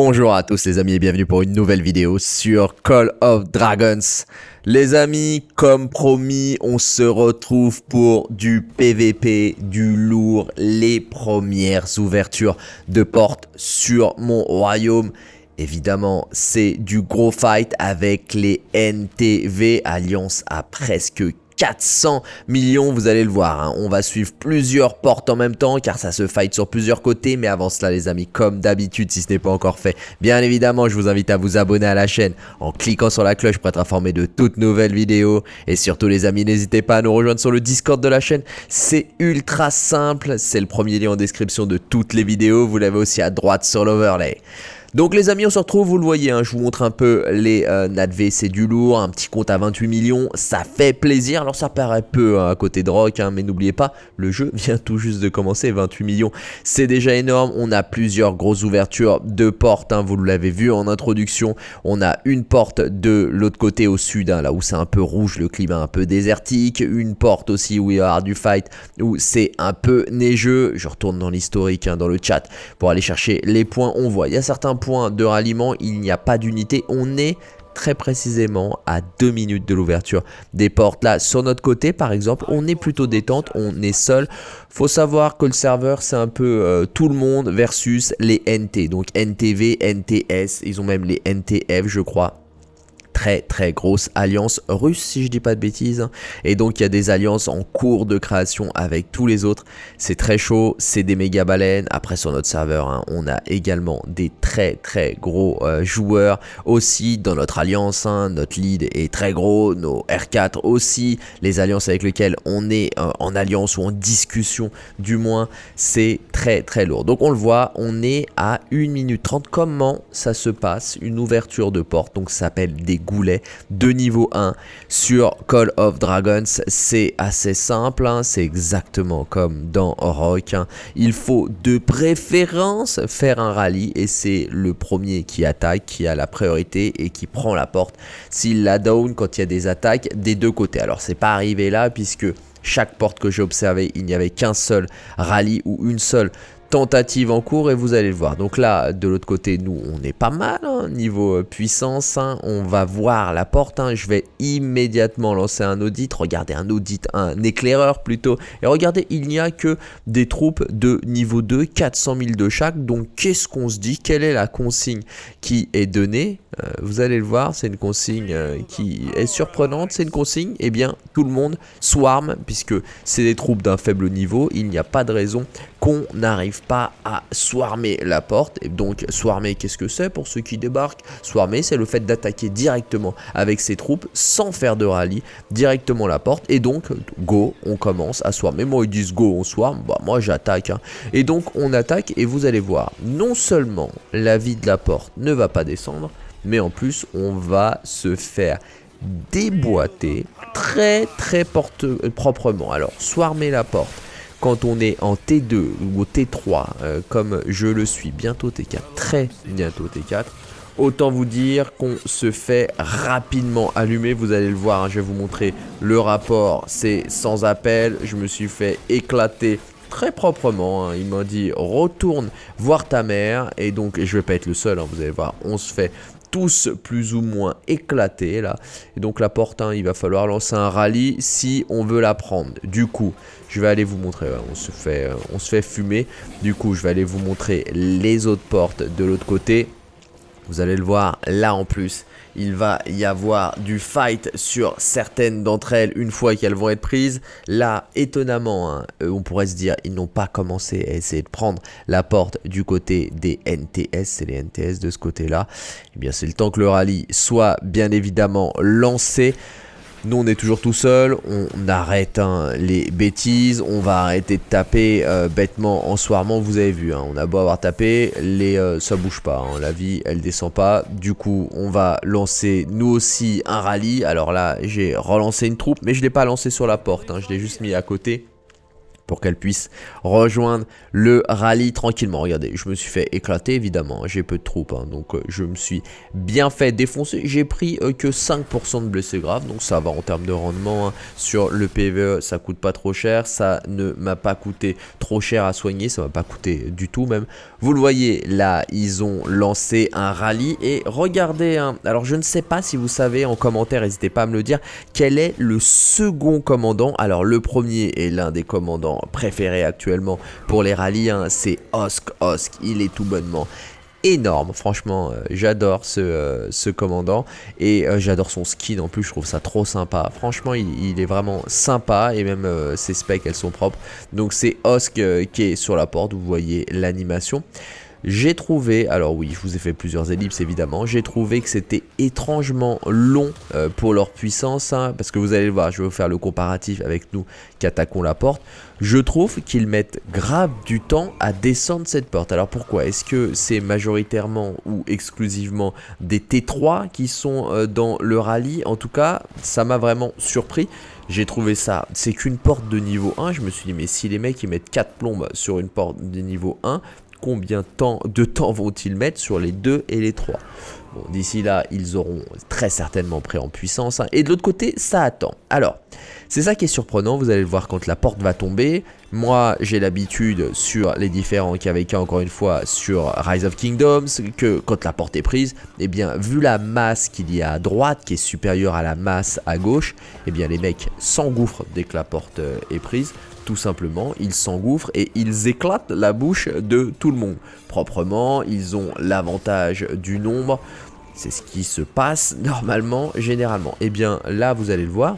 Bonjour à tous les amis et bienvenue pour une nouvelle vidéo sur Call of Dragons. Les amis, comme promis, on se retrouve pour du PVP, du lourd, les premières ouvertures de portes sur mon royaume. Évidemment, c'est du gros fight avec les NTV, alliance à presque 400 millions, vous allez le voir. Hein. On va suivre plusieurs portes en même temps car ça se fight sur plusieurs côtés. Mais avant cela les amis, comme d'habitude, si ce n'est pas encore fait, bien évidemment, je vous invite à vous abonner à la chaîne en cliquant sur la cloche pour être informé de toutes nouvelles vidéos. Et surtout les amis, n'hésitez pas à nous rejoindre sur le Discord de la chaîne. C'est ultra simple, c'est le premier lien en description de toutes les vidéos. Vous l'avez aussi à droite sur l'overlay. Donc les amis, on se retrouve, vous le voyez, hein, je vous montre un peu les euh, c'est du lourd, un petit compte à 28 millions, ça fait plaisir. Alors ça paraît peu hein, à côté de Rock, hein, mais n'oubliez pas, le jeu vient tout juste de commencer, 28 millions, c'est déjà énorme. On a plusieurs grosses ouvertures de portes, vous l'avez vu en introduction. On a une porte de l'autre côté au sud, là où c'est un peu rouge, le climat un peu désertique. Une porte aussi où il y aura du fight, où c'est un peu neigeux. Je retourne dans l'historique, dans le chat, pour aller chercher les points. On voit, il y a certains point de ralliement, il n'y a pas d'unité. On est très précisément à 2 minutes de l'ouverture des portes. Là, sur notre côté, par exemple, on est plutôt détente, on est seul. Faut savoir que le serveur, c'est un peu euh, tout le monde versus les NT. Donc NTV, NTS, ils ont même les NTF, je crois très très grosse alliance russe si je dis pas de bêtises. Et donc il y a des alliances en cours de création avec tous les autres. C'est très chaud c'est des méga baleines. Après sur notre serveur hein, on a également des très très gros euh, joueurs aussi dans notre alliance hein. notre lead est très gros nos R4 aussi. Les alliances avec lesquelles on est euh, en alliance ou en discussion du moins c'est très très lourd. Donc on le voit on est à 1 minute 30 comment ça se passe? Une ouverture de porte donc ça s'appelle des goulet de niveau 1 sur Call of Dragons. C'est assez simple, hein. c'est exactement comme dans Rock. Hein. Il faut de préférence faire un rallye et c'est le premier qui attaque, qui a la priorité et qui prend la porte. S'il la down quand il y a des attaques des deux côtés. Alors c'est pas arrivé là puisque chaque porte que j'ai observé, il n'y avait qu'un seul rallye ou une seule tentative en cours et vous allez le voir. Donc là, de l'autre côté, nous, on est pas mal, hein, niveau euh, puissance. Hein. on va voir la porte. Hein. je vais immédiatement lancer un audit. Regardez, un audit, un éclaireur plutôt. Et regardez, il n'y a que des troupes de niveau 2, 400 000 de chaque. Donc qu'est-ce qu'on se dit? Quelle est la consigne qui est donnée? Euh, Vous allez le voir, c'est une consigne euh, qui est surprenante. C'est une consigne, eh bien, tout le monde swarm, puisque c'est des troupes d'un faible niveau. Il n'y a pas de raison qu'on n'arrive pas à swarmer la porte. Et donc, swarmer, qu'est-ce que c'est pour ceux qui débarquent? Swarmer, c'est le fait d'attaquer directement avec ses troupes sans faire de rallye, directement la porte. Et donc, go, on commence à swarmer. Moi, ils disent go, on swarm. Bah, moi, j'attaque. Hein. Et donc, on attaque et vous allez voir, non seulement la vie de la porte ne va pas descendre, mais en plus, on va se faire déboîter très très proprement. Alors, swarmer la porte, quand on est en T2 ou au T3, euh, comme je le suis, bientôt T4, très bientôt T4, autant vous dire qu'on se fait rapidement allumer, vous allez le voir, hein, je vais vous montrer le rapport, c'est sans appel, je me suis fait éclater très proprement, hein. il m'a dit retourne voir ta mère, et donc je vais pas être le seul, hein, vous allez voir, on se fait tous plus ou moins éclatés là. Et donc la porte, hein, il va falloir lancer un rallye si on veut la prendre. Du coup, je vais aller vous montrer, on se fait, euh, on se fait fumer. Du coup, je vais aller vous montrer les autres portes de l'autre côté. Vous allez le voir, là en plus, il va y avoir du fight sur certaines d'entre elles une fois qu'elles vont être prises. Là, étonnamment, hein, euh, on pourrait se dire, ils n'ont pas commencé à essayer de prendre la porte du côté des NTS, c'est les NTS de ce côté-là. Eh bien, c'est le temps que le rallye soit bien évidemment lancé. Nous on est toujours tout seul, on arrête hein, les bêtises, on va arrêter de taper euh, bêtement en soirement, vous avez vu, hein, on a beau avoir tapé, les, euh, ça bouge pas, hein, la vie elle descend pas, du coup on va lancer nous aussi un rallye, alors là j'ai relancé une troupe mais je l'ai pas lancé sur la porte, je l'ai juste mis à côté pour qu'elle puisse rejoindre le rallye tranquillement. Regardez, je me suis fait éclater évidemment, j'ai peu de troupes, hein, donc euh, je me suis bien fait défoncer. J'ai pris euh, que 5% de blessés graves, donc ça va en termes de rendement. Hein. Sur le PVE, ça coûte pas trop cher, ça ne m'a pas coûté trop cher à soigner, ça m'a pas coûté du tout même. Vous le voyez, là, ils ont lancé un rallye et regardez, hein, alors je ne sais pas si vous savez en commentaire, n'hésitez pas à me le dire, quel est le second commandant. Alors le premier est l'un des commandants préféré actuellement pour les rallyes, hein, c'est Osk Osk. Il est tout bonnement énorme. Franchement, euh, j'adore ce, euh, ce, commandant et euh, j'adore son skin en plus. Je trouve ça trop sympa. Franchement, il, est vraiment sympa et même ses specs, elles sont propres. Donc c'est Osk qui est sur la porte. Vous voyez l'animation. J'ai trouvé, alors oui, je vous ai fait plusieurs ellipses évidemment, j'ai trouvé que c'était étrangement long euh, pour leur puissance, hein, parce que vous allez le voir, je vais vous faire le comparatif avec nous qui attaquons la porte. Je trouve qu'ils mettent grave du temps à descendre cette porte. Alors pourquoi? Est-ce que c'est majoritairement ou exclusivement des T3 qui sont euh, dans le rallye? En tout cas, ça m'a vraiment surpris. J'ai trouvé ça, c'est qu'une porte de niveau 1, je me suis dit mais si les mecs ils mettent 4 plombes sur une porte de niveau 1, combien de temps vont-ils mettre sur les 2 et les 3 Bon, d'ici là, ils auront très certainement pris en puissance. Hein. Et de l'autre côté, ça attend. Alors, c'est ça qui est surprenant. Vous allez le voir quand la porte va tomber. Moi, j'ai l'habitude sur les différents KVK, encore une fois, sur Rise of Kingdoms, que quand la porte est prise, eh bien, vu la masse qu'il y a à droite, qui est supérieure à la masse à gauche, eh bien, les mecs s'engouffrent dès que la porte euh, est prise tout simplement, ils s'engouffrent et ils éclatent la bouche de tout le monde. Proprement, ils ont l'avantage du nombre, c'est ce qui se passe normalement, généralement. Et eh bien là, vous allez le voir,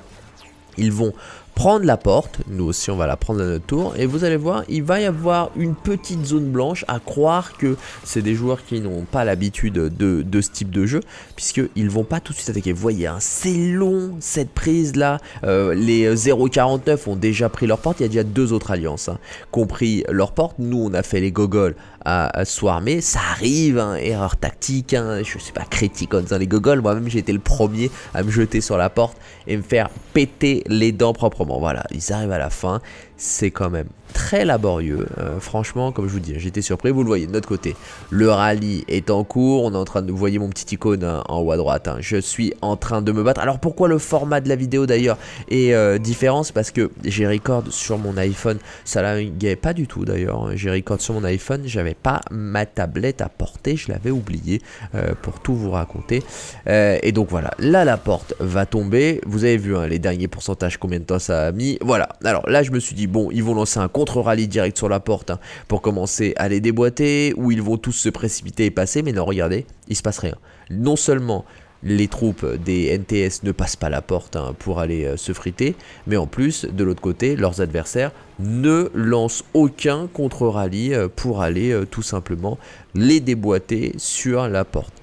ils vont prendre la porte, nous aussi on va la prendre à notre tour, et vous allez voir, il va y avoir une petite zone blanche à croire que c'est des joueurs qui n'ont pas l'habitude de, ce type de jeu, puisqu'ils vont pas tout de suite attaquer. Vous voyez, hein, c'est long cette prise là, euh, les 0.49 ont déjà pris leur porte, il y a déjà deux autres alliances hein, qui ont pris leur porte, nous on a fait les gogoles à, Swarmer, ça arrive, hein, erreur tactique, hein, je suis pas critique en disant les gogoles, moi-même j'ai été le premier à me jeter sur la porte et me faire péter les dents proprement. Voilà, ils arrivent à la fin, c'est quand même très laborieux. Euh, franchement, comme je vous dis, j'étais surpris. Vous le voyez de notre côté. Le rallye est en cours. On est en train de... Vous voyez mon petit icône hein, en haut à droite. Hein. Je suis en train de me battre. Alors pourquoi le format de la vidéo d'ailleurs est euh, différent? C'est parce que j'ai record sur mon iPhone. Ça laguait pas du tout d'ailleurs. J'ai record sur mon iPhone. J'avais pas ma tablette à porter. Je l'avais oublié euh, pour tout vous raconter. et donc voilà. Là, la porte va tomber. Vous avez vu hein, les derniers pourcentages, combien de temps ça a mis. Voilà. Alors là, je me suis dit, bon, ils vont lancer un contre-rallye direct sur la porte hein, pour commencer à les déboîter, ou ils vont tous se précipiter et passer, mais non, regardez, il se passe rien. Non seulement les troupes des NTS ne passent pas la porte hein, pour aller euh, se friter, mais en plus, de l'autre côté, leurs adversaires ne lancent aucun contre-rallye euh, pour aller euh, tout simplement les déboîter sur la porte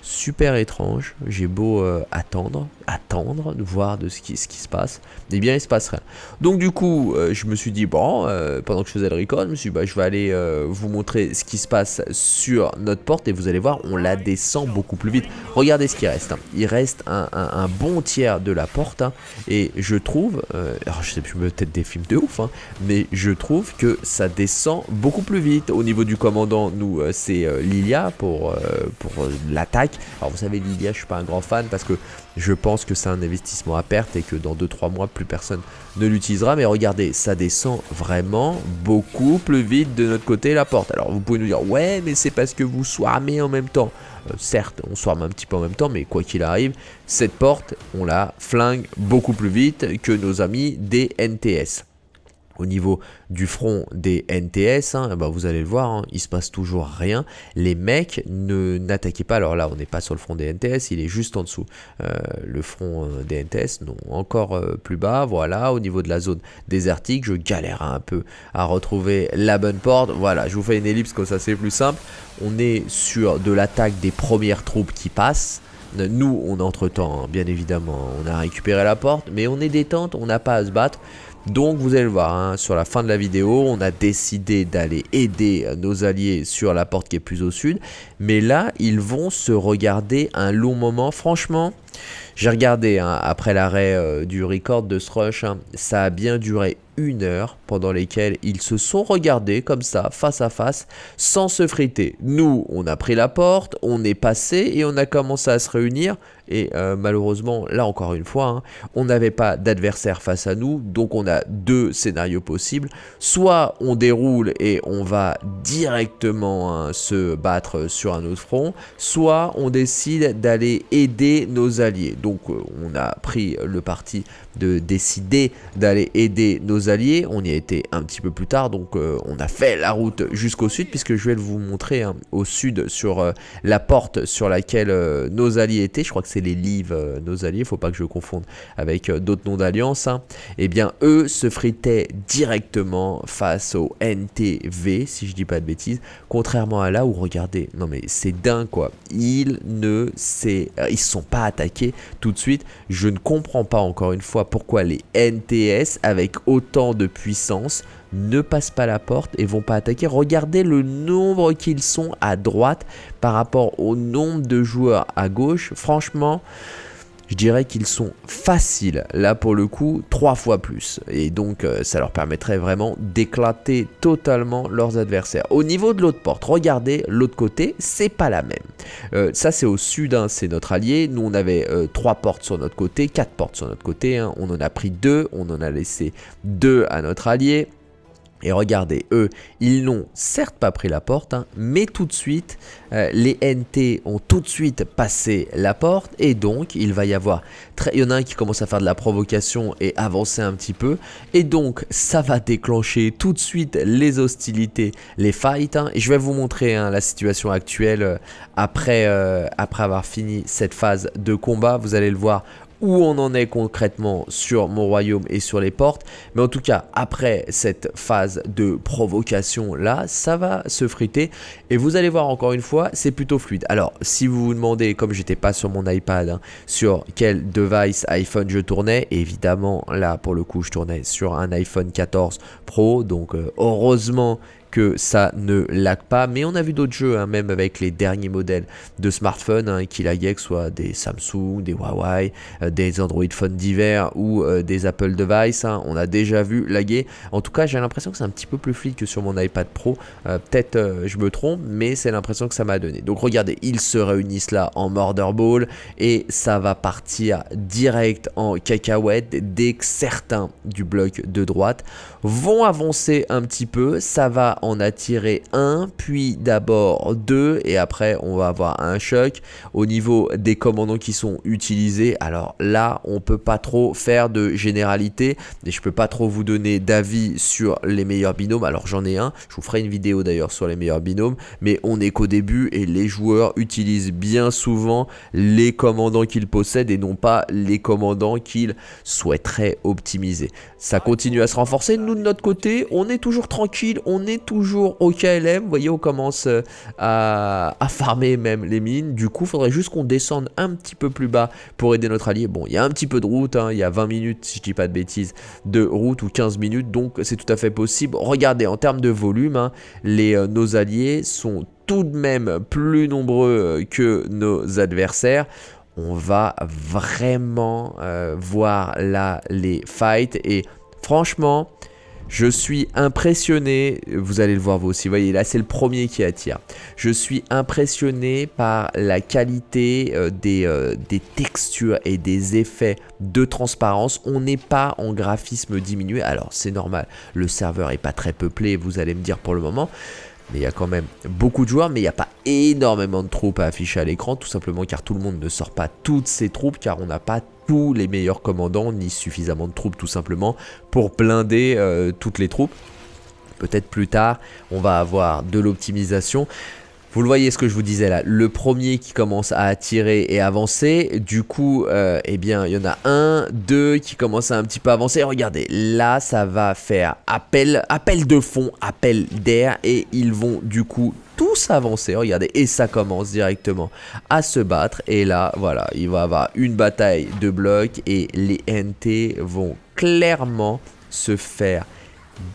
super étrange. J'ai beau attendre, attendre, de voir de ce qui, se passe. Eh bien, il se passe rien. Donc, du coup, euh, je me suis dit, bon, euh, pendant que je faisais le record, je me suis dit, bah, je vais aller vous montrer ce qui se passe sur notre porte. Et vous allez voir, on la descend beaucoup plus vite. Regardez ce qui reste. Hein. Il reste un, bon tiers de la porte. Hein. et je trouve, alors je sais plus, peut-être des films de ouf, hein, mais je trouve que ça descend beaucoup plus vite. Au niveau du commandant, nous, c'est Lilia pour, pour l'attaque. Alors vous savez Lilia je suis pas un grand fan parce que je pense que c'est un investissement à perte et que dans 2-3 mois plus personne ne l'utilisera. Mais regardez, ça descend vraiment beaucoup plus vite de notre côté la porte. Alors vous pouvez nous dire ouais mais c'est parce que vous swarmez en même temps. Euh, certes on swarme un petit peu en même temps mais quoi qu'il arrive, cette porte on la flingue beaucoup plus vite que nos amis des NTS au niveau du front des NTS, hein, bah vous allez le voir, hein, il se passe toujours rien. Les mecs ne n'attaquaient pas. Alors là, on n'est pas sur le front des NTS, il est juste en dessous. Euh, le front euh, des NTS, non, encore euh, plus bas. Voilà, au niveau de la zone désertique, je galère un peu à retrouver la bonne porte. Voilà, je vous fais une ellipse comme ça, c'est plus simple. On est sur de l'attaque des premières troupes qui passent. Nous, on entre-temps, hein, bien évidemment, on a récupéré la porte, mais on est détente, on n'a pas à se battre. Donc vous allez le voir, hein, sur la fin de la vidéo, on a décidé d'aller aider nos alliés sur la porte qui est plus au sud. Mais là, ils vont se regarder un long moment. Franchement, j'ai regardé hein, après l'arrêt euh, du record de ce rush, hein, ça a bien duré une heure pendant lesquelles ils se sont regardés comme ça, face à face, sans se friter. Nous, on a pris la porte, on est passé et on a commencé à se réunir. Et euh, malheureusement, là encore une fois, hein, on n'avait pas d'adversaire face à nous, donc on a deux scénarios possibles. Soit on déroule et on va directement hein, se battre sur un autre front, soit on décide d'aller aider nos alliés. Donc euh, on a pris le parti de décider d'aller aider nos alliés. On y a été un petit peu plus tard, donc euh, on a fait la route jusqu'au sud, puisque je vais vous montrer hein, au sud sur la porte sur laquelle nos alliés étaient. Je crois que c'est les Lives, nos alliés, faut pas que je confonde avec d'autres noms d'alliance. Hein. Eh bien, eux se fritaient directement face au NTV, si je dis pas de bêtises, contrairement à là où, regardez, non mais c'est dingue quoi, ils ne ils se sont pas attaqués tout de suite. Je ne comprends pas encore une fois pourquoi les NTS avec autant de puissance ne passent pas la porte et vont pas attaquer. Regardez le nombre qu'ils sont à droite par rapport au nombre de joueurs à gauche. Franchement, je dirais qu'ils sont faciles, là pour le coup, trois fois plus. Et donc euh, ça leur permettrait vraiment d'éclater totalement leurs adversaires. Au niveau de l'autre porte, regardez l'autre côté, c'est pas la même. Euh, ça c'est au sud, hein, c'est notre allié. Nous on avait euh, trois portes sur notre côté, quatre portes sur notre côté. Hein. On en a pris deux, on en a laissé deux à notre allié. Et regardez, eux, ils n'ont certes pas pris la porte, hein, mais tout de suite, euh, les NT ont tout de suite passé la porte. Et donc, il va y avoir... Il y en a un qui commence à faire de la provocation et avancer un petit peu. Et donc, ça va déclencher tout de suite les hostilités, les fights. Hein. Et je vais vous montrer hein, la situation actuelle euh, euh, après avoir fini cette phase de combat. Vous allez le voir on en est concrètement sur mon royaume et sur les portes. Mais en tout cas, après cette phase de provocation là, ça va se friter. Et vous allez voir encore une fois, c'est plutôt fluide. Alors, si vous vous demandez, comme j'étais pas sur mon iPad, hein, sur quel device iPhone je tournais, évidemment, là, pour le coup, je tournais sur un iPhone 14 Pro. Donc, euh, heureusement que ça ne lag pas. Mais on a vu d'autres jeux, hein, même avec les derniers modèles de smartphones hein, qui laguaient, que ce soit des Samsung, des Huawei, euh, des Android phones divers ou euh, des Apple devices. Hein. on a déjà vu laguer. En tout cas, j'ai l'impression que c'est un petit peu plus fluide que sur mon iPad Pro. Euh, peut-être je me trompe, mais c'est l'impression que ça m'a donné. Donc regardez, ils se réunissent là en Murder Ball et ça va partir direct en cacahuète dès que certains du bloc de droite vont avancer un petit peu. Ça va en attirer un, puis d'abord deux, et après on va avoir un choc. Au niveau des commandants qui sont utilisés, alors là on peut pas trop faire de généralité, et je peux pas trop vous donner d'avis sur les meilleurs binômes. Alors j'en ai un, je vous ferai une vidéo d'ailleurs sur les meilleurs binômes, mais on est qu'au début et les joueurs utilisent bien souvent les commandants qu'ils possèdent et non pas les commandants qu'ils souhaiteraient optimiser. Ça continue à se renforcer, nous de notre côté, on est toujours tranquille, on est toujours au KLM. Vous voyez, on commence euh, à, farmer même les mines. Du coup, il faudrait juste qu'on descende un petit peu plus bas pour aider notre allié. Bon, il y a un petit peu de route, hein. il y a 20 minutes, si je dis pas de bêtises, de route ou 15 minutes. Donc, c'est tout à fait possible. Regardez, en termes de volume, hein, les, euh, nos alliés sont tout de même plus nombreux euh, que nos adversaires on va vraiment voir là les fights et franchement je suis impressionné, vous allez le voir vous aussi, vous voyez là c'est le premier qui attire. Je suis impressionné par la qualité euh, des, euh, des, textures et des effets de transparence. On n'est pas en graphisme diminué, alors c'est normal, le serveur est pas très peuplé, vous allez me dire pour le moment. Il y a quand même beaucoup de joueurs, mais il n'y a pas énormément de troupes à afficher à l'écran, tout simplement car tout le monde ne sort pas toutes ses troupes, car on n'a pas tous les meilleurs commandants, ni suffisamment de troupes tout simplement, pour blinder euh, toutes les troupes. Peut-être plus tard, on va avoir de l'optimisation. Vous le voyez ce que je vous disais là, le premier qui commence à attirer et avancer, du coup, euh, eh bien, il y en a un, deux qui commencent à un petit peu avancer. Regardez, là, ça va faire appel, appel de fond, appel d'air, et ils vont du coup tous avancer, regardez, et ça commence directement à se battre, et là, voilà, il va y avoir une bataille de blocs, et les NT vont clairement se faire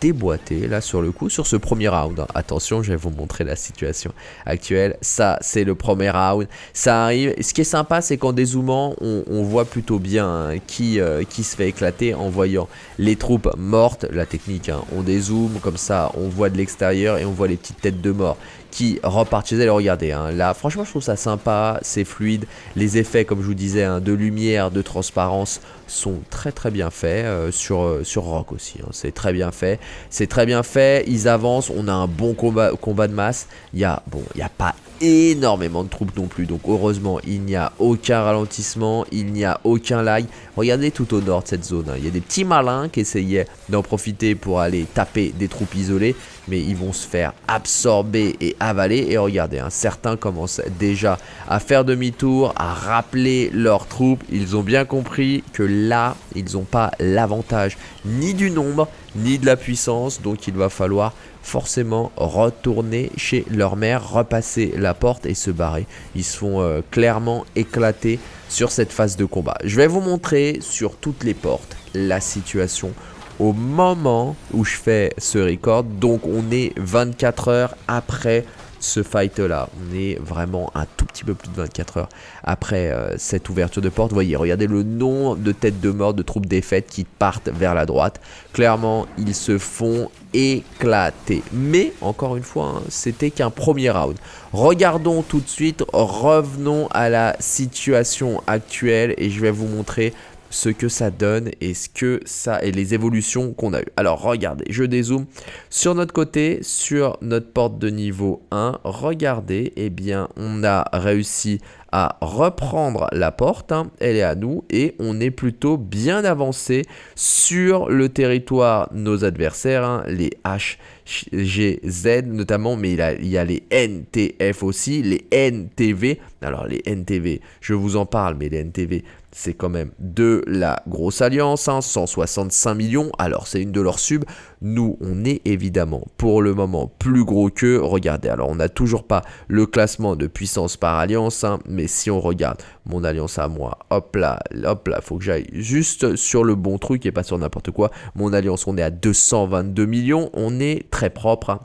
déboîté là sur le coup sur ce premier round. Attention, je vais vous montrer la situation actuelle. Ça, c'est le premier round. Ça arrive. Ce qui est sympa, c'est qu'en dézoomant, on, voit plutôt bien hein, qui, euh, qui se fait éclater en voyant les troupes mortes. La technique, hein, on dézoome comme ça, on voit de l'extérieur et on voit les petites têtes de mort qui repartent chez elle. Regardez, hein, là, franchement, je trouve ça sympa, c'est fluide. Les effets, comme je vous disais, de lumière, de transparence sont très très bien faits euh, sur, euh, sur Rock aussi. C'est très bien fait. C'est très bien fait. Ils avancent. On a un bon combat, de masse. Il y a, bon, il n'y a pas énormément de troupes non plus. Donc heureusement, il n'y a aucun ralentissement, il n'y a aucun lag. Regardez tout au nord de cette zone. Hein. Il y a des petits malins qui essayaient d'en profiter pour aller taper des troupes isolées. Mais ils vont se faire absorber et avaler. Et regardez, hein, certains commencent déjà à faire demi-tour, à rappeler leurs troupes. Ils ont bien compris que là, ils n'ont pas l'avantage ni du nombre, ni de la puissance. Donc il va falloir forcément retourner chez leur mère, repasser la porte et se barrer. Ils se font euh, clairement éclater sur cette phase de combat. Je vais vous montrer sur toutes les portes la situation au moment où je fais ce record. Donc on est 24 heures après ce fight là. On est vraiment un tout petit peu plus de 24 heures après euh, cette ouverture de porte. Vous voyez, regardez le nombre de têtes de mort de troupes défaites qui partent vers la droite. Clairement, ils se font éclater. Mais, encore une fois, hein, c'était qu'un premier round. Regardons tout de suite, revenons à la situation actuelle et je vais vous montrer ce que ça donne et ce que ça et les évolutions qu'on a eu. Alors regardez, je dézoome sur notre côté, sur notre porte de niveau 1, regardez, eh bien on a réussi à reprendre la porte, hein. elle est à nous et on est plutôt bien avancé sur le territoire nos adversaires, hein. les HGZ notamment, mais il, il y a les NTF aussi, les NTV. Alors les NTV, je vous en parle, mais les NTV, c'est quand même de la grosse alliance, 165 hein, millions, alors c'est une de leurs subs, nous on est évidemment pour le moment plus gros que, regardez, alors on n'a toujours pas le classement de puissance par alliance, hein, mais si on regarde mon alliance à moi, hop là, hop là, faut que j'aille juste sur le bon truc et pas sur n'importe quoi, mon alliance on est à 222 millions, on est très propre, hein.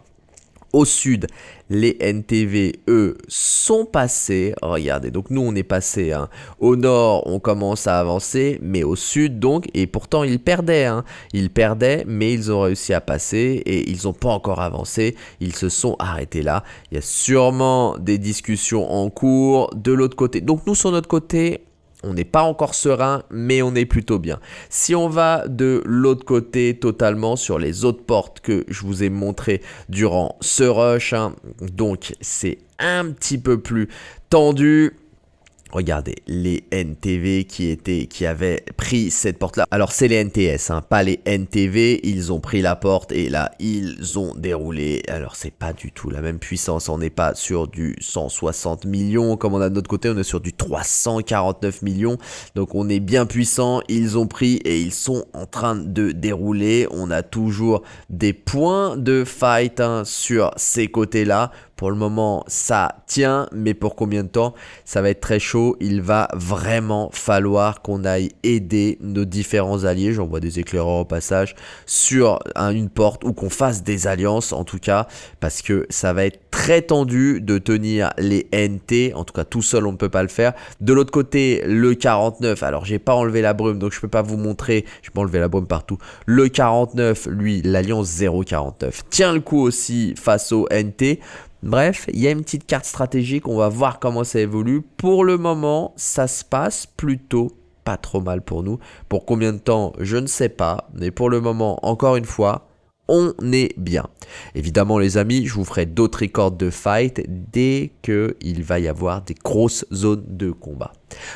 Au sud, les NTV, eux, sont passés. Regardez, donc nous, on est passé. Hein. Au nord, on commence à avancer, mais au sud, donc, et pourtant, ils perdaient. Hein. Ils perdaient, mais ils ont réussi à passer et ils n'ont pas encore avancé. Ils se sont arrêtés là. Il y a sûrement des discussions en cours de l'autre côté. Donc nous, sur notre côté, on n'est pas encore serein, mais on est plutôt bien. Si on va de l'autre côté totalement sur les autres portes que je vous ai montré durant ce rush, hein, donc c'est un petit peu plus tendu. Regardez, les NTV qui, avaient pris cette porte-là. Alors, c'est les NTS, hein, pas les NTV. Ils ont pris la porte et là, ils ont déroulé. Alors, c'est pas du tout la même puissance. On n'est pas sur du 160 millions comme on a de notre côté. On est sur du 349 millions. Donc, on est bien puissant. Ils ont pris et ils sont en train de dérouler. On a toujours des points de fight hein, sur ces côtés-là pour le moment, ça tient, mais pour combien de temps Ça va être très chaud. Il va vraiment falloir qu'on aille aider nos différents alliés. J'envoie des éclaireurs au passage sur une porte ou qu'on fasse des alliances en tout cas, parce que ça va être très tendu de tenir les NT. En tout cas, tout seul, on ne peut pas le faire. De l'autre côté, le 49. Alors, j'ai pas enlevé la brume, donc je peux pas vous montrer. Je peux enlever la brume partout. Le 49, lui, l'alliance 049 tient le coup aussi face au NT. Bref, il y a une petite carte stratégique, on va voir comment ça évolue. Pour le moment, ça se passe plutôt pas trop mal pour nous. Pour combien de temps, je ne sais pas. Mais pour le moment, encore une fois, on est bien. Évidemment les amis, je vous ferai d'autres records de fight dès qu'il va y avoir des grosses zones de combat.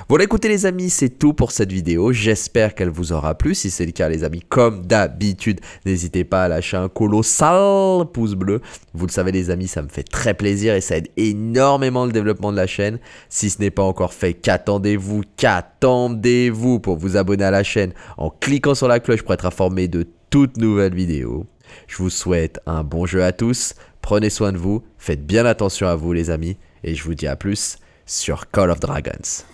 Voilà écoutez les amis, c'est tout pour cette vidéo. J'espère qu'elle vous aura plu. Si c'est le cas les amis, comme d'habitude, n'hésitez pas à lâcher un colossal pouce bleu. Vous le savez les amis, ça me fait très plaisir et ça aide énormément le développement de la chaîne. Si ce n'est pas encore fait, qu'attendez-vous? Qu'attendez-vous pour vous abonner à la chaîne? En cliquant sur la cloche pour être informé de toutes nouvelles vidéos. Je vous souhaite un bon jeu à tous, prenez soin de vous, faites bien attention à vous les amis, et je vous dis à plus sur Call of Dragons.